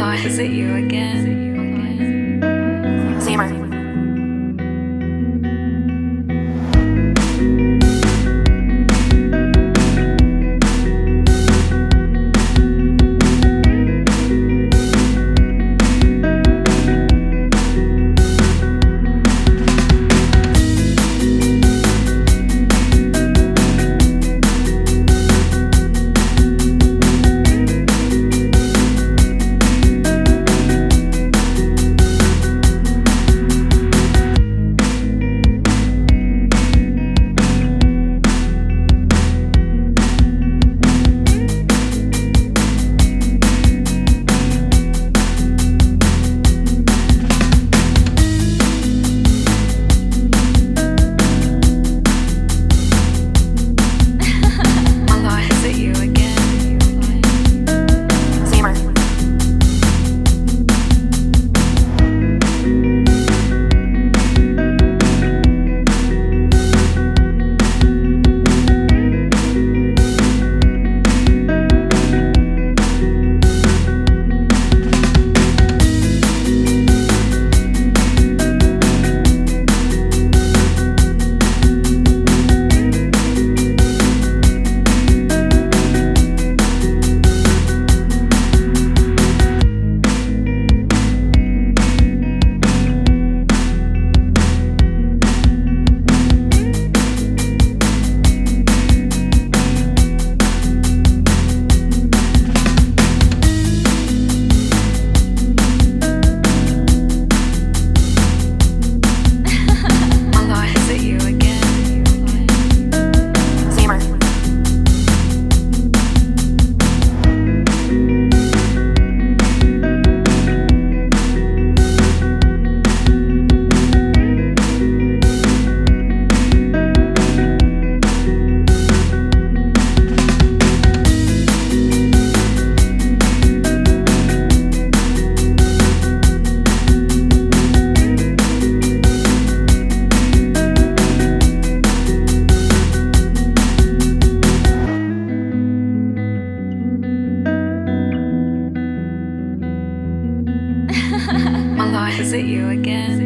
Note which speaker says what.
Speaker 1: claws at you again. opposite you again.